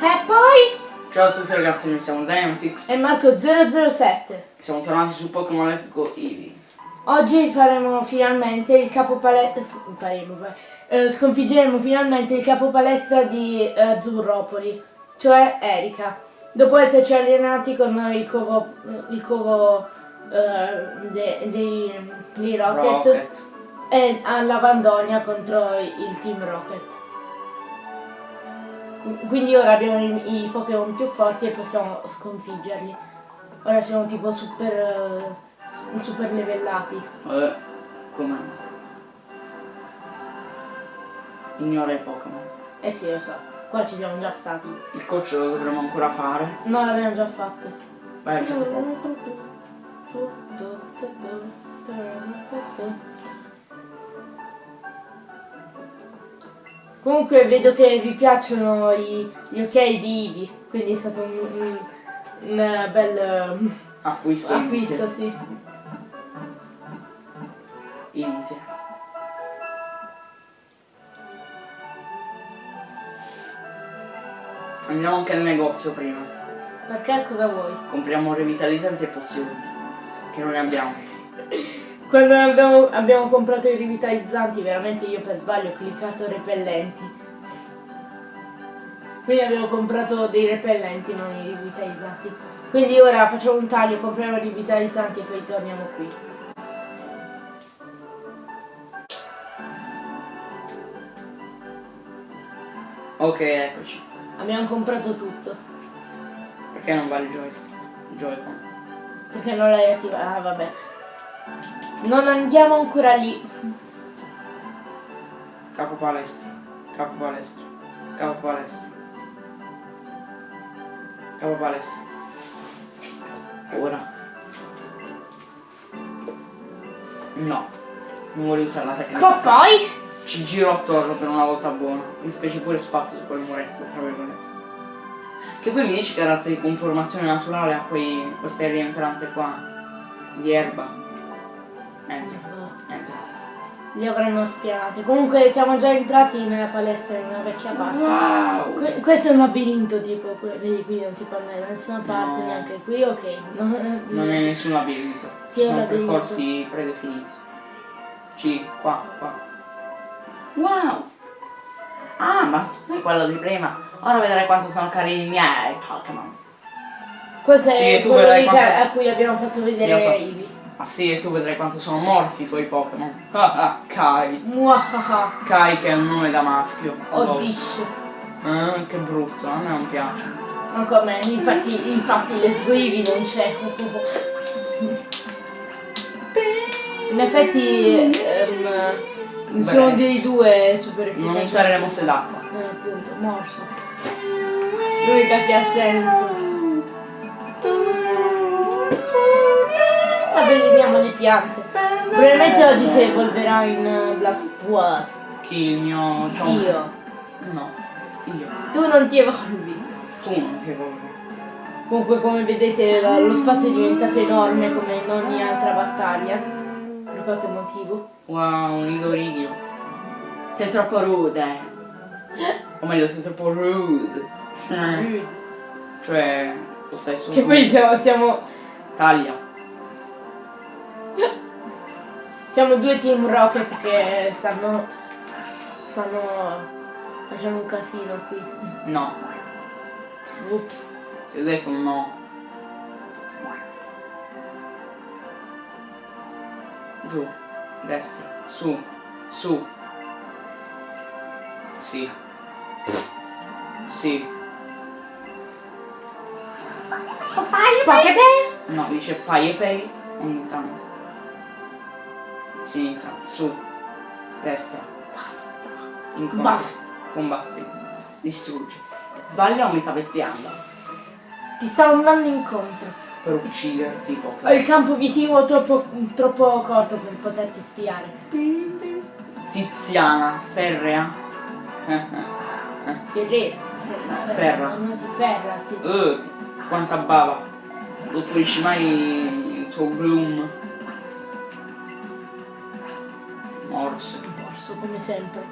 E poi? Ciao a tutti ragazzi, noi siamo Dynamfix E Marco007. Siamo tornati su Pokémon Let's Go Eevee. Oggi faremo finalmente il capo palestra. Faremo, eh, sconfiggeremo finalmente il capo palestra di eh, Azzurropoli, cioè Erika. Dopo esserci allenati con il covo, il covo eh, de- dei, dei Rocket, Rocket. e alla Vandonia contro il Team Rocket. Quindi ora abbiamo i, i Pokémon più forti e possiamo sconfiggerli. Ora siamo tipo super, eh, super livellati. Vabbè, com'è? Ignora i Pokémon. Eh sì, lo so, qua ci siamo già stati. Il coach lo dovremo ancora fare. No, l'abbiamo già fatto. Vai, c'è un po'. Comunque vedo che vi piacciono i- gli occhiali di Ivi, quindi è stato un, un- un bel um, Acquisto. acquisto, sì. Inizia. Andiamo anche al negozio prima. Perché cosa vuoi? Compriamo revitalizzanti e pozioni. Che non ne abbiamo. Quando abbiamo, abbiamo comprato i rivitalizzanti, veramente io per sbaglio ho cliccato repellenti. Quindi abbiamo comprato dei repellenti, non i rivitalizzanti. Quindi ora facciamo un taglio, compriamo i rivitalizzanti e poi torniamo qui. Ok, eccoci. Abbiamo comprato tutto. Perché non vale il joystick? Joy-Con. Perché non l'hai attivato? Ah vabbè. Non andiamo ancora lì. Capo palestra. Capo palestra. Capo palestra. Capo palestra. Ora. No. Non voglio usare la tecnica. Ma poi? Ci giro attorno per una volta buona. Mi specie pure spazio su quel muretto, tra virgolette. Che poi mi dici che razza di conformazione naturale ha quei, queste rientranze qua di erba. Entra, entra. Li avremmo spianati. Comunque siamo già entrati nella palestra in una vecchia parte. Wow! Que- questo è un labirinto tipo, vedi qui non si può andare da nessuna parte, No. neanche qui, ok. No, Non è nessun labirinto. Sì, Sono labirinto. percorsi predefiniti. C, qua, qua. Wow! Ah, ma sei quello di prima. Ora vedrai quanto sono carini i miei Pokémon. Questo Sì, quello lì quanto- a cui abbiamo fatto vedere lo so. Eevee. Ah sì, e tu vedrai quanto sono morti i tuoi Pokémon. Ah, ah, Kai. Muahaha. Kai che è un nome da maschio. Oddish. Ah, che brutto, a me non piace. Anche a me, infatti, infatti le sguivi non c'è. In effetti nessuno Beh. dei due super efficace. Non usare le mosse d'acqua. Eh, appunto, morso. L'unica che ha senso. Abbelliniamo le piante. Probabilmente oggi si evolverà in eh, Blastoise. Chi il mio... un- Io. No, io. Tu non ti evolvi. Tu non ti evolvi. Comunque come vedete lo spazio è diventato enorme come in ogni altra battaglia. Per qualche motivo. Wow, Nidorigio. Sei troppo rude. O meglio, sei troppo rude. Mm. Cioè, lo stai su. Che poi siamo, siamo, Taglia. Siamo due team rocket che stanno. stanno facendo un casino qui. No. Ups. Ti ho detto no. Giù. Destra. Su. Su. Sì. Sì. Pokéball? No, dice fai e pay ogni tanto. Sinistra. Su. Destra. Basta. Incontri. Basta. Combatti. Distruggi. Sbaglia o mi stavi spiando? Ti stavo andando incontro. Per ucciderti Ho Pokémon. il campo visivo troppo, troppo corto per poterti spiare. Tiziana. Ferrea. Ferrera. Ferra. Ferra, sì. Uh, quanta bava. Non pulisci mai il tuo bloom. Morso come sempre.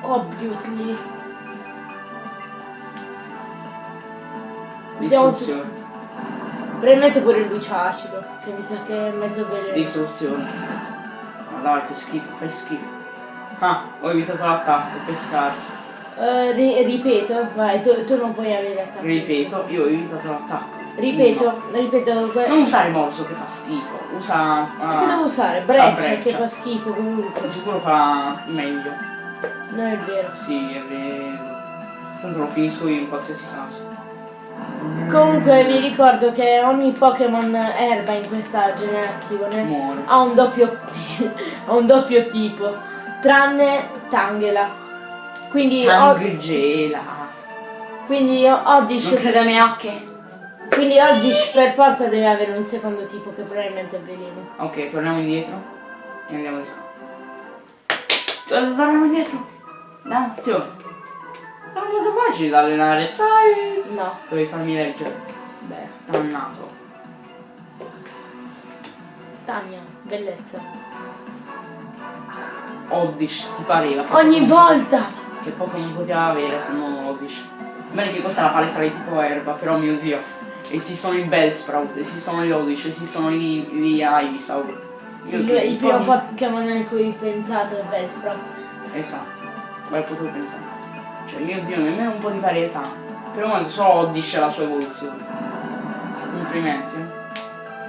Obviously. Tutti- Distruzione. Probabilmente pure lui c'ha acido, che mi sa che è mezzo veleno. Distruzione. Ma dai, che schifo, fai schifo. Ah, ho evitato l'attacco, che scarso. Ri- ripeto, vai, tu, tu non puoi avere attacco. Ripeto, io ho evitato l'attacco. Ripeto, ripeto, Non usare morso che fa schifo, usa. Ma che devo usare? usa Breccia, breccia. che fa schifo comunque. Sicuro fa meglio. Non è vero. Sì, è vero. Tanto lo finisco io in qualsiasi caso. Comunque vi ricordo che ogni Pokémon erba in questa generazione Muore. ha un doppio, ha un doppio tipo, tranne Tangela. Quindi, Tangela. quindi Oddish, Non crede a me occhi. Quindi Oddish per forza deve avere un secondo tipo che probabilmente è veleno. Ok, torniamo indietro. E andiamo di qua. Tor- Torniamo indietro. Danzio. Sono molto facili da allenare, sai? No, Dovevi farmi leggere. beh, Dannato. Tania, bellezza. Oddish, ti pareva? Ogni Pokémon- volta! Che Pokémon poteva avere se non Oddish? Bene che questa è la palestra di tipo erba, però mio dio. Esistono i Bellsprout, esistono gli Oddish, esistono gli, gli Ivysaur. Sì, che- il primo Pokémon a cui pensate è Bellsprout. Esatto, quale potevo pensare? Cioè, mio dio, nemmeno un po' di varietà. Per il momento solo Oddish è la sua evoluzione. Complimenti.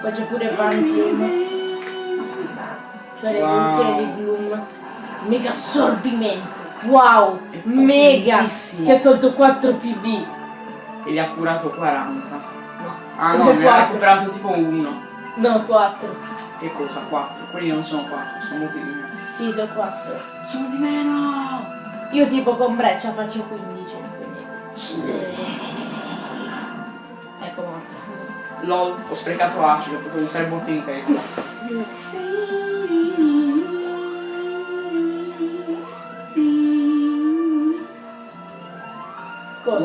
Poi c'è pure Van Bloom, cioè l'evoluzione Wow. di Gloom. Mega assorbimento. Wow! Mega! Ti ha tolto 4 PV. E gli ha curato 40. Ah no, ne ha quattro. recuperato tipo uno. No, 4. Che cosa? 4. Quelli non sono 4, sono molti di meno. Sì, sono 4. Sono di meno! Io tipo con Breccia faccio 15. Quindi. Ecco morto. LOL, ho sprecato acido, potevo usare botte in testa.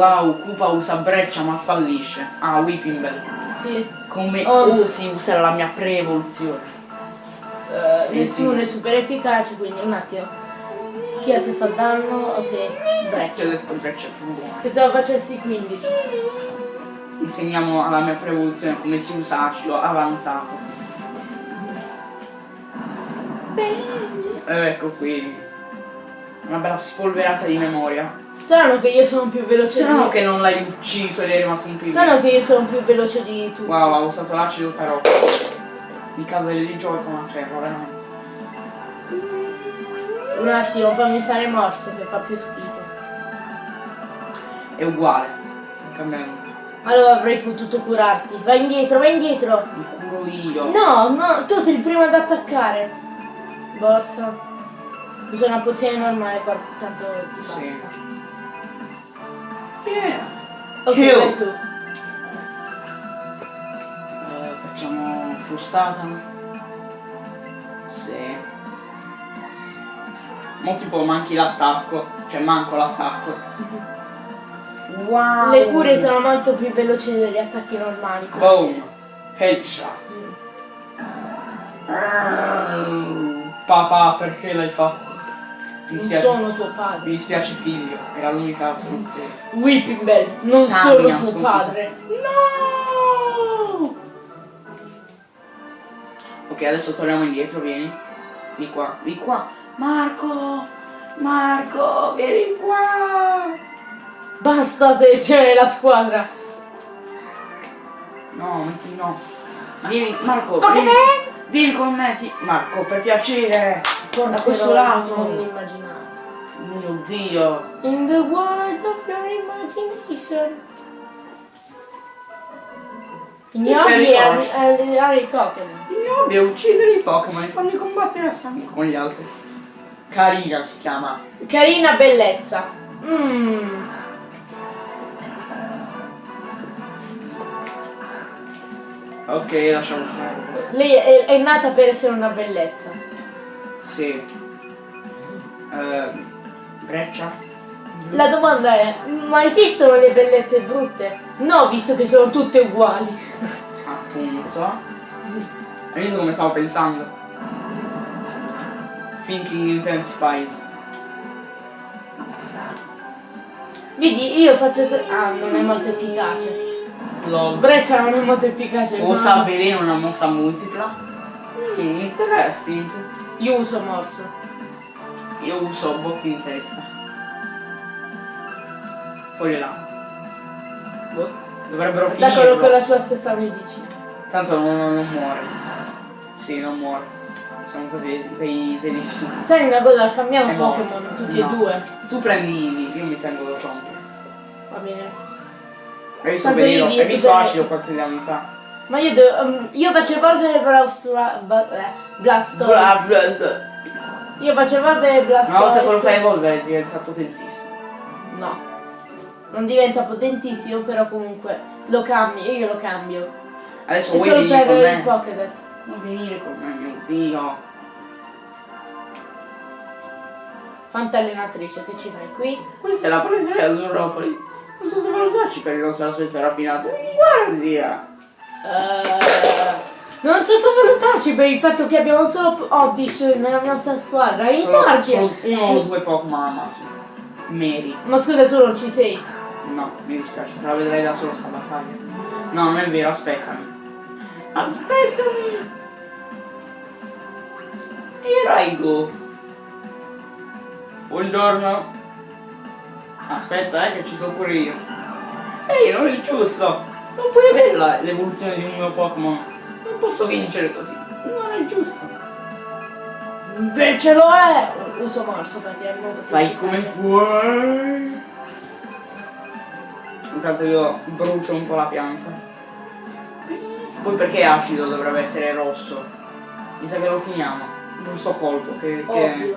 Wow, Koopa usa breccia ma fallisce. Ah, Whipping Bell. Sì. Come Oh. osi usare la mia pre-evoluzione? Eh, nessuno sì. è super efficace, quindi un attimo. Chi è che fa danno? Ok, Ti ho Breccia. detto breccia più buona. Pensavo facessi 15. Insegniamo alla mia pre-evoluzione come si usa acido avanzato. Eh, ecco qui. Una bella spolverata di memoria. Strano che io sono più veloce Strano di che non l'hai ucciso ed è rimasto un più Strano che io sono più veloce di tutti. Wow, ha usato l'acido tarocco. Mi cade lì gioco con la terra, veramente. Un attimo, fammi usare morso che fa più schifo. È uguale. Non cambia. Allora avrei potuto curarti. Vai indietro, vai indietro. Mi curo io. No, no, tu sei il primo ad attaccare. Borsa. Usa una pozione normale, guarda, tanto ti basta. Sì. Yeah. Ok, Heal. vai tu. Eh, facciamo frustata. Sì. Mo tipo manchi l'attacco. Cioè manco l'attacco. Wow. Le cure sono molto più veloci degli attacchi normali. Boom. Headshot. Papà, perché l'hai fatto? Mi Non dispiace. sono tuo Mi padre. dispiace figlio, era l'unica soluzione. Whipping Bell, non Tania, solo tuo sconfitta. padre. No! Ok, adesso torniamo indietro, vieni. Di qua, di qua. Marco! Marco, vieni qua! Basta selezionare la squadra. No, metti no. Vieni, Marco, vieni, vieni con me. ti- Marco, per piacere. Da questo lato. Non immaginare. Mio Dio. In the world of your imagination. Il mio C'è hobby è allenare i Pokémon. Il mio hobby è uccidere i Pokémon e farli combattere a sangue con gli altri. Carina si chiama. Carina bellezza. Mmm. Ok, lasciamo stare. Lei è, è nata per essere una bellezza. Sì. Eh, breccia? La domanda è, ma esistono le bellezze brutte? No, visto che sono tutte uguali. Appunto. Hai visto come stavo pensando? Thinking intensifies. Vedi, io faccio... Ah, non è molto efficace. Lol. Breccia non è molto efficace. Usa ma veleno una mossa multipla. Mm, interesting. Io uso morso. Io uso botti in testa. Fuori là. Boh. Dovrebbero finire. con la sua stessa medicina. Tanto non, non- non muore. Sì, non muore. Siamo stati dei, degli stupidi. Sai una cosa, cambiamo. Pokémon, tutti No. e due. Tu prendi Eevee, io mi tengo lo Chomp. Va bene. Hai visto? Eevee Hai visto Acido qualche anni fa? Ma io, devo- um, io faccio evolvere. Ba- eh, Blastoise. Bla, bla. Io faccio evolvere Blastoise. Una volta che lo fai evolvere diventa potentissimo. No. Non diventa potentissimo, però comunque lo cambio, io lo cambio. Adesso È vuoi solo venire con per il me? Pokédex. Vuoi venire con me, mio Dio? Fanta allenatrice, che ci fai qui? Questa è la palestra di Azzurropoli. Non so dove darci per il nostro aspetto raffinato. Mi Eh, non sottovalutarci per il fatto che abbiamo solo Oddish nella nostra squadra. In Solo, solo uno o due Pokémon al massimo. Meri. Ma scusa, tu non ci sei. No, mi dispiace, te la vedrei da solo sta battaglia. No, non è vero, aspettami. Aspettami! E Raigo. Buongiorno. Aspetta, eh, che ci sono pure io. Ehi, non è giusto. Non puoi avere l'evoluzione di un mio Pokémon. Non posso vincere così. Non è giusto. Invece lo è! Uso morso perché è molto Fai come vuoi. Intanto io brucio un po' la pianta. Poi perché acido dovrebbe essere rosso? Mi sa che lo finiamo. Giusto colpo, che, che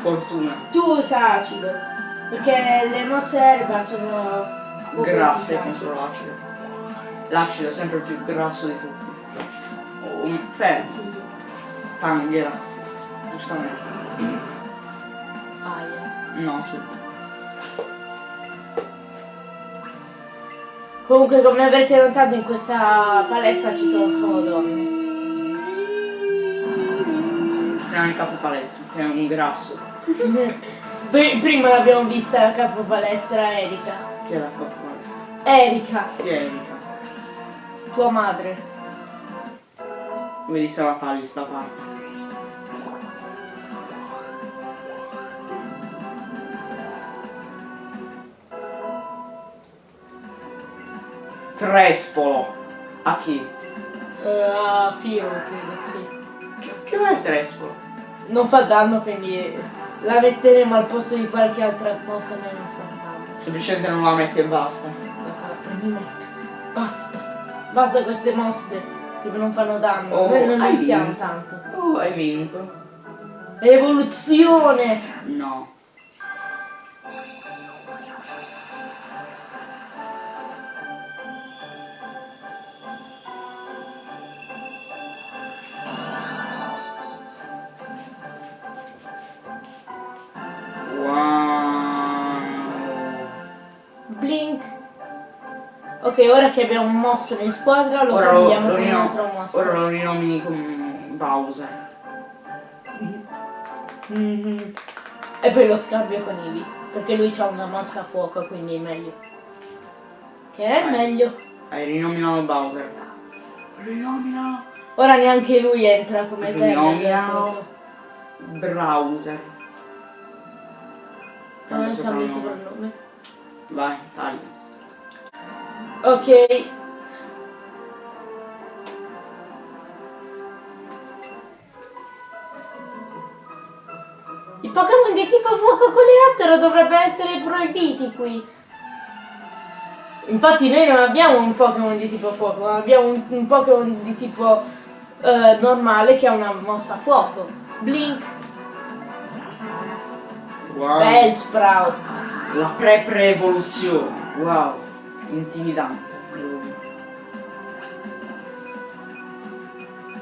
fortuna. Tu usa acido. Perché le mosse erba sono Grasse contro l'acido. L'acido è sempre più grasso di tutti. Oh, un fermo. Panghela. Giustamente. Aia. No, sì. Comunque come avrete notato in questa palestra ci sono solo donne. Tranne il capo palestra, che è un grasso. Pr- Prima l'abbiamo vista la capo palestra Erika. Chi è la capo palestra? Erika, Chi è Erika? Tua madre. Vedi se la fagli sta parte. Trespolo. A chi? Eh, a Firo, credo, sì. Che, che è Trespolo? Non fa danno, quindi la metteremo al posto di qualche altra non fa danno. Semplicemente non la metti e basta. Ecco, prendi metto. Basta. Basta queste mosse che non fanno danno. Oh, Noi non li siamo tanto. Oh, hai vinto. Evoluzione! No. Ora che abbiamo un mosso in squadra lo Ora lo, cambiamo lo con un altro mosso. ora lo rinomini con Bowser. Mhm. E poi lo scambio con Ivi. Perché lui ha una mossa a fuoco, quindi è meglio. Che è Vai. meglio. Hai rinominato Bowser. Rinomina Ora neanche lui entra come te. Cosa. Browser. Come il soprannome. Vai, tagli. Ok. I Pokémon di tipo fuoco coleottero dovrebbero essere proibiti qui. Infatti noi non abbiamo un Pokémon di tipo fuoco, ma abbiamo un, un Pokémon di tipo eh, normale che ha una mossa a fuoco. Blink, Wow. Bellsprout. La pre-pre-evoluzione. Wow. Intimidante.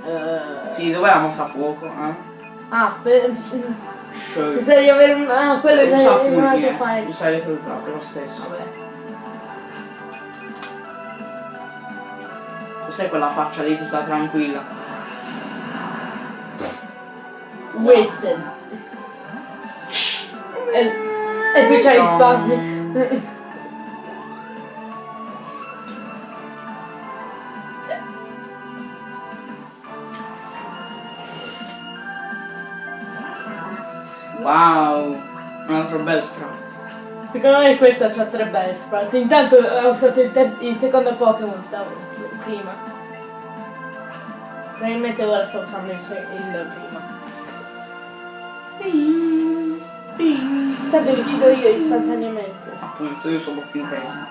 Eh, Sì, dov'è la mossa a fuoco? Eh? ah, per. Penso di avere un... Ah, quello è Usa un altro fulmine. file. Usa elettrozzato, è lo stesso. Vabbè. Sai quella faccia lì tutta tranquilla. Wasted. E, e poi c'hai gli spasmi. Wow, un altro bel sprat. Secondo me questa c'ha tre belle sprat. Intanto ha usato il, il secondo Pokémon stavo prima. Probabilmente ora sta usando il, il prima. Intanto li uccido io istantaneamente. Appunto, io sono più in testa.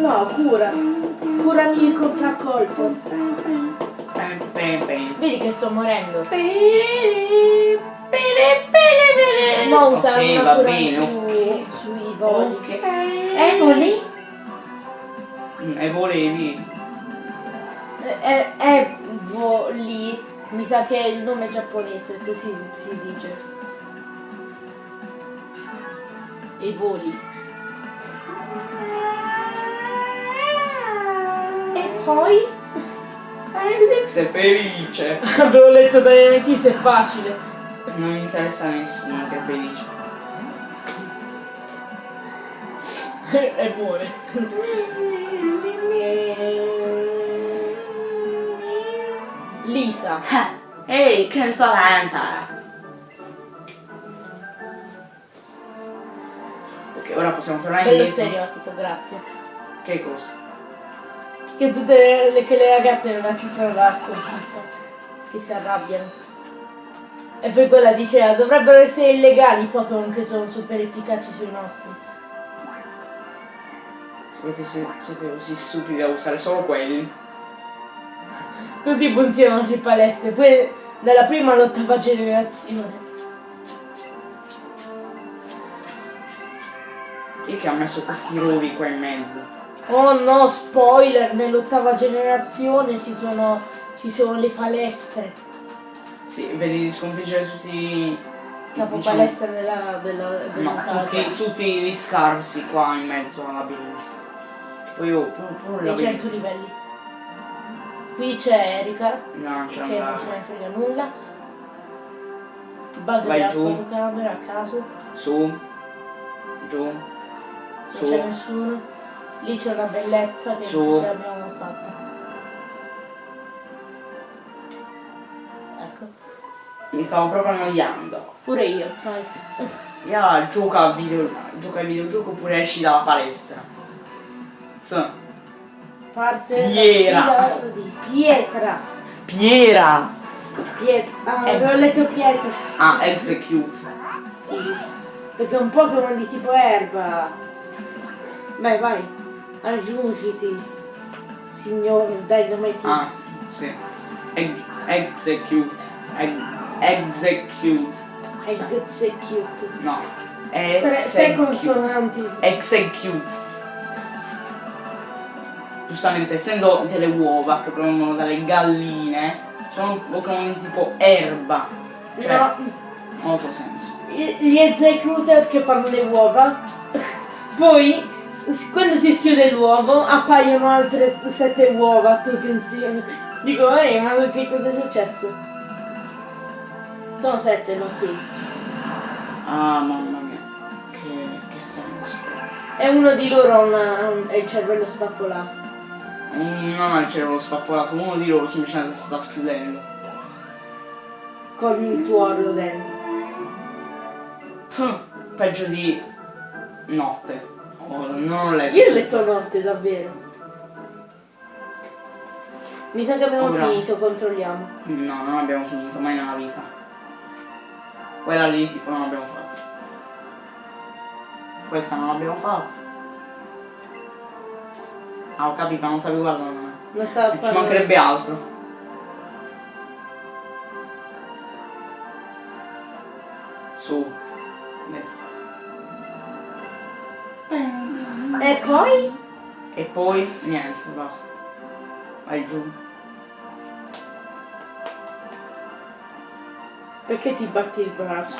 No, cura. Curami il contraccolpo. Vedi che sto morendo. Ma usa Ok, una cura bene, su, ok. sui voli. Ok. Eh, voli? Mm, E volevi. Eh, eh, voli. Mi sa che è il nome giapponese, così si dice. I voli. E poi? Eh, vedi che sei felice. Avevo letto dalle notizie, è facile. Non mi interessa nessuno che è felice. e muore. Lisa. Ehi, che solenta! Ok, ora possiamo tornare Bello indietro. stereotipo, grazie. Che cosa? Che tutte le, che le ragazze non accettano la sconfitta. Che si arrabbiano. E poi quella diceva, dovrebbero essere illegali i Pokémon che sono super efficaci sui nostri. Se siete così stupidi da usare solo quelli? Così funzionano le palestre. Poi dalla prima all'ottava generazione. Chi è che ha messo questi rovi qua in mezzo? Oh no, spoiler, nell'ottava generazione ci sono, ci sono le palestre. Sì, vedi di sconfiggere tutti i... Capo diciamo- palestra della, della, della No, tutti, tutti gli scarsi qua in mezzo al labirinto. Poi oh, proprio, proprio il dei 100 labirinto. livelli. Qui c'è Erika, No, non c'è che non ce ne frega nulla. Bug della giù. fotocamera a caso, Su. Giù. non Su. c'è nessuno. Lì c'è una bellezza che Su. non abbiamo fatta. Ecco, Mi stavo proprio annoiando. pure io, sai. Ya, gioca a video, gioca ai videogioco oppure esci dalla palestra. Insomma. Parte Piera. di Pietra. Piera! Pietra. Ah, avevo letto Pietra. Ah, execute. Sì. Perché è un Pokémon di tipo erba. Vai, vai. Aggiungiti. Signor Dynamite Ah, sì. Eg- execute. Eg- execute. Execute. No. Tre, tre Execute. consonanti. Execute. Giustamente, essendo delle uova che provengono dalle galline, sono di tipo erba. Cioè, No, molto senso. gli executor che fanno le uova. Poi, quando si schiude l'uovo, appaiono altre sette uova tutte insieme. Dico, ehi, ma che cosa è successo? Sono sette, lo sì. Ah, mamma mia. Che, che senso. E uno di loro ha un- ha il cervello spappolato. Mm, Non ha il cervello spappolato, uno di loro semplicemente si sta schiudendo. Con il tuorlo dentro. Pff, Peggio di notte. Oh, non ho letto. Io ho letto notte, davvero. Mi sa che abbiamo Ora. finito, controlliamo. No, non abbiamo finito, mai nella vita. Quella lì tipo non abbiamo fatto. Questa non l'abbiamo fatta. Ah, ho capito, non stavi guardando me. Non stava E Ci parlando. mancherebbe altro. Su. Destra. E poi? E poi niente, basta. Vai giù. Perché ti batti il braccio?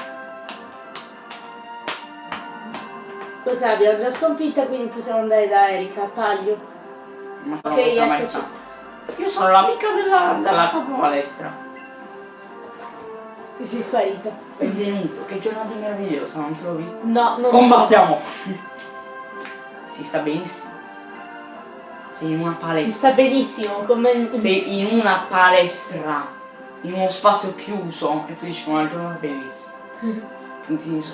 Cos'è? Abbiamo già sconfitta, quindi possiamo andare da Erika. Taglio. Ma Ok, eccoci. Io sono l'amica della, della capo palestra. Ti sei sparita. Benvenuto, che giornata meravigliosa, non trovi? No, non Combattiamo! Si sta benissimo. Sei in una palestra. sta benissimo, come... Sei in una palestra. in uno spazio chiuso e tu dici che è una giornata di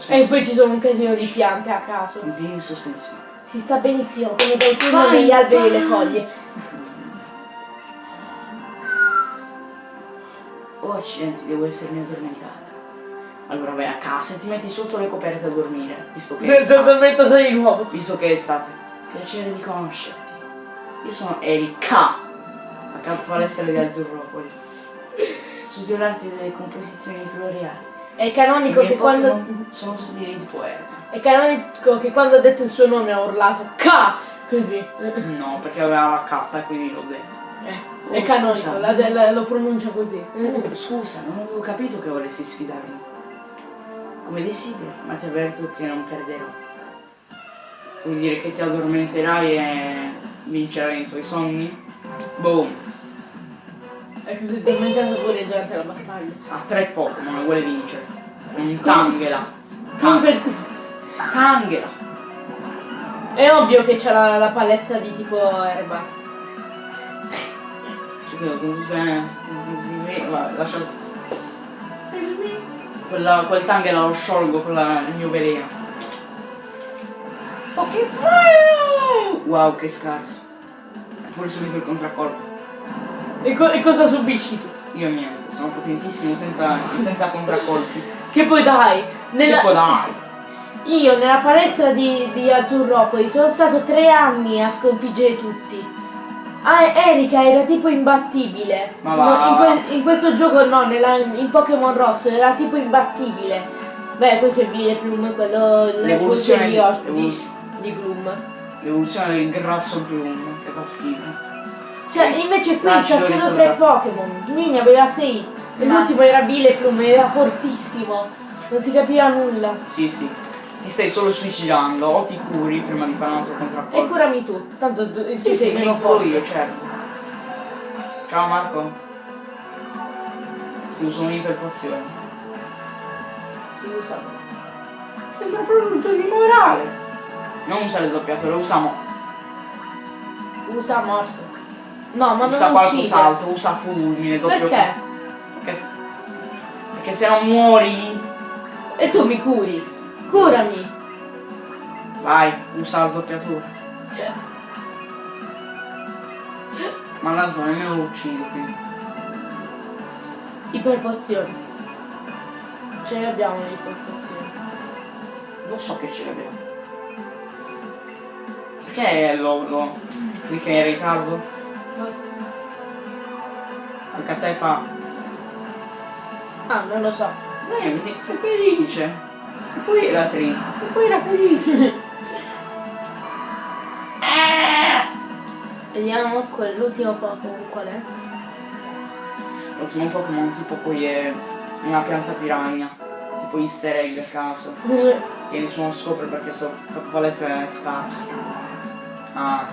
E poi ci sono un casino di piante a caso. Puntini di sospensione. Si sta benissimo, come Vai, degli alberi e le foglie. Oh accidenti, devo essermi addormentata. Allora vai a casa e ti metti sotto le coperte a dormire, visto che estate. addormentata di nuovo. Visto che è estate. Piacere di conoscerti. Io sono Erika, a capo palestra di Azzurropoli. Studio l'arte delle composizioni floreali. È canonico che quando. Sono tutti dei tipo erba. È canonico che quando ha detto il suo nome ha urlato K! Così. No, perché aveva la K e quindi l'ho detto. Eh, Oh, è canonico, scusa. la- la- lo pronuncia così. Oh, scusa, non avevo capito che volessi sfidarmi. Come desideri, ma ti avverto che non perderò. Vuol dire che ti addormenterai e vincerai i tuoi sogni? Boom! È così addormentato pure durante la battaglia. Ha tre Pokémon, vuole vincere. Un Tangela. Comunque Tangela! è ovvio che c'è la, la palestra di tipo erba. Ci credo con Quella, quel Tangela lo sciolgo con la- il mio veleno. Ok, wow, che scarso. Pure subito il contraccolpo. E, co- e cosa subisci tu? Io niente, sono potentissimo senza, senza contraccolpi. Che poi dai, nella- Tipo dai. io nella palestra di, di Azzurropoli sono stato tre anni a sconfiggere tutti. Ah, Erika era tipo imbattibile. Ma va, in, que- in questo gioco no, nella- in Pokémon Rosso era tipo imbattibile. Beh, questo è Vile Plum, quello l'evoluzione di, di- di, Gloom. L'evoluzione del grasso Gloom, che fa schifo. Cioè, invece qui devo solo tre Pokémon. Lì ne aveva sei. E l'ultimo era Vile Plum, era fortissimo. Non si capiva nulla. Sì, sì. Ti stai solo suicidando, o ti curi prima di fare un altro E contraccolpo. curami tu, tanto tu Sì, sì, mi curo io, certo. Ciao Marco. Si usa un'iperpozione. Si usa. Sembra proprio un gioco di morale. Non usa le doppiature, lo usiamo. Usa morso. No, ma usa non uccide. qualcos'altro, usa fulmine, doppio Perché? Perché? Perché se non muori. E tu mi curi. Curami. Vai, usa la doppiatura. Ma tanto nemmeno lo uccidi quindi. iperpozioni. Ce ne abbiamo le iperpozioni. Lo so che ce l'abbiamo. Perché lo, lo clicca in ritardo? Perché a te fa. Ah, non lo so. Eh, mi sei felice. E poi era triste. E poi era felice. Vediamo quell'ultimo Pokémon qual è. L'ultimo Pokémon tipo poi è una pianta piranha. Tipo easter egg a caso. Che nessuno scopre perché sto capo palestra è scarso. Ah,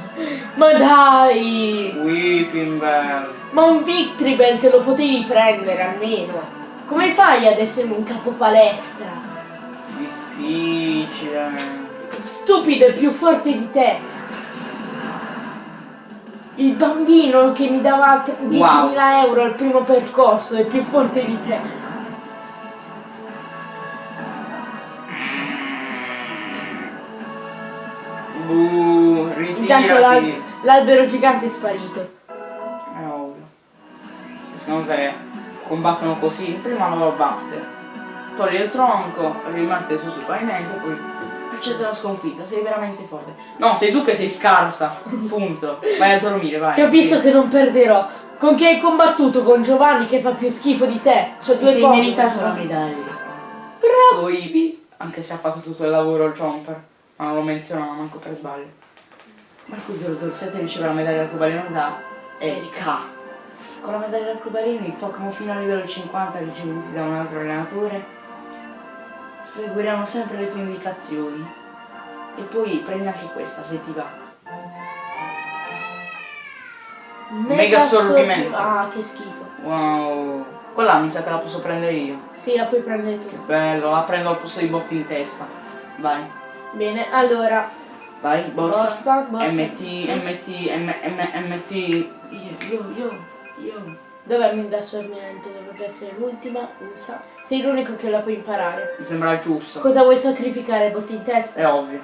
Ma dai! Weeping Bell. Ma un Victreebel te lo potevi prendere almeno. Come fai ad essere un capo palestra? Difficile. Stupido è più forte di te. Il bambino che mi dava te- 10.000 Wow. euro al primo percorso è più forte di te. Buh, Intanto l'albero gigante è sparito. È ovvio. E Secondo te combattono così? Prima lo batte. Togli il tronco, rimette su sul pavimento e poi accetta la sconfitta. Sei veramente forte. No, sei tu che sei scarsa. Punto. Vai a dormire, vai. Capisco Sì. che non perderò. Con chi hai combattuto? Con Giovanni che fa più schifo di te. Ti due sei meritato la medaglia. Bravo Ibi. Anche se ha fatto tutto il lavoro il Jumper. Ma non lo menziona manco per sbaglio. Marco 007 riceve la medaglia arcobaleno da Erika. Con la medaglia arcobaleno il Pokémon fino a livello 50 ricevuti da un altro allenatore seguiranno sempre le tue indicazioni. E poi prendi anche questa se ti va. Mega assorbimento. Ah, che schifo. Wow. Quella mi sa che la posso prendere io. Sì, la puoi prendere tu. Bello, la prendo al posto di boffi in testa. Vai. Bene, allora. Vai, borsa. Borsa, borsa. MT, MT, M, M, MT. Io, io, io, io. Minda Sorniente? Dovrebbe essere l'ultima, usa. Sei l'unico che la può imparare. Mi sembra giusto. Cosa vuoi sacrificare? Botti in testa? È ovvio.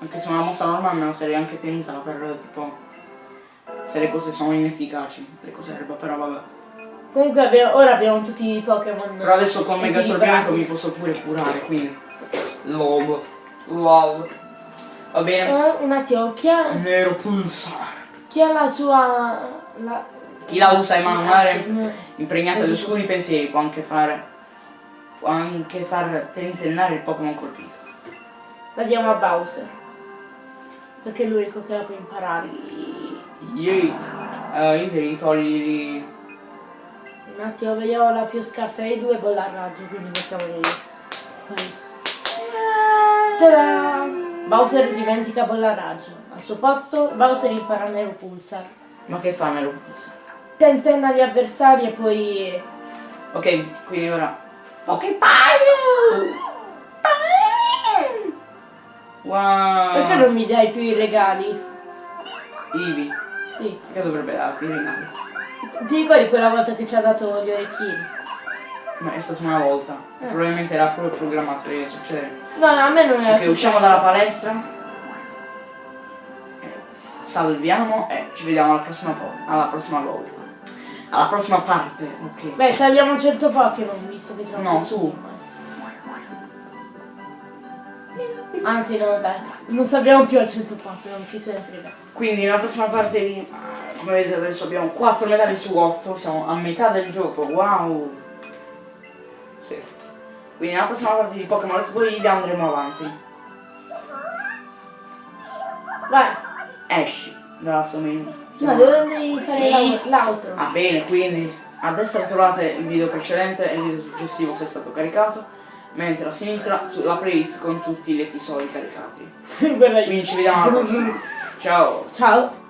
Anche se una mossa normale me la sarei anche tenuta per tipo. Se le cose sono inefficaci, le cose erba, però vabbè. Comunque abbiamo- ora abbiamo tutti i Pokémon. Però adesso con Mega. Sorgimento mi posso pure curare, quindi. LOL. LOL. Va bene. Eh, un attimo, chi ha, Nero pulsare. chi ha la sua... La... Chi la usa in manuale no. impregnata di oscuri pensieri può anche fare. può anche far tentennare il Pokémon colpito. La diamo a Bowser. Perché è l'unico che la può imparare. Yeet. Uh, io devi toglierli. Un attimo, vediamo la più scarsa dei due, bolla a raggio, quindi mettiamolo io. Poi. Bowser dimentica raggio. Al suo posto, Bowser impara Nero Pulsar. Ma che fa Nero pulsare? Tentenna gli avversari e poi... Ok, quindi ora. Ok, paio! Wow! Perché non mi dai più i regali? Ivi, Sì. che dovrebbe darti i regali? Ti ricordi quella volta che ci ha dato gli orecchini? Ma è stata una volta. Eh. Probabilmente era proprio programmato che succede. No, a me non era Ok, usciamo dalla palestra. Eh, Salviamo e ci vediamo alla prossima, alla prossima volta. Alla prossima parte, ok. Beh, salviamo 100 Pokémon, visto che siamo No, tu. ormai. Anzi, no, dai. Non sappiamo più al 100 Pokémon, chi se ne frega. Quindi nella prossima parte vi... Come vedete adesso abbiamo 4 medaglie su 8, siamo a metà del gioco, wow! Sì. Quindi nella prossima parte di Pokémon Let's Go andremo avanti. Vai. Esci dalla sua menu. No, devo fare l'outro. Ah bene, quindi a destra trovate il video precedente e il video successivo se è stato caricato, mentre a sinistra la playlist con tutti gli episodi caricati. Quindi ci vediamo alla prossima. Ciao! Ciao.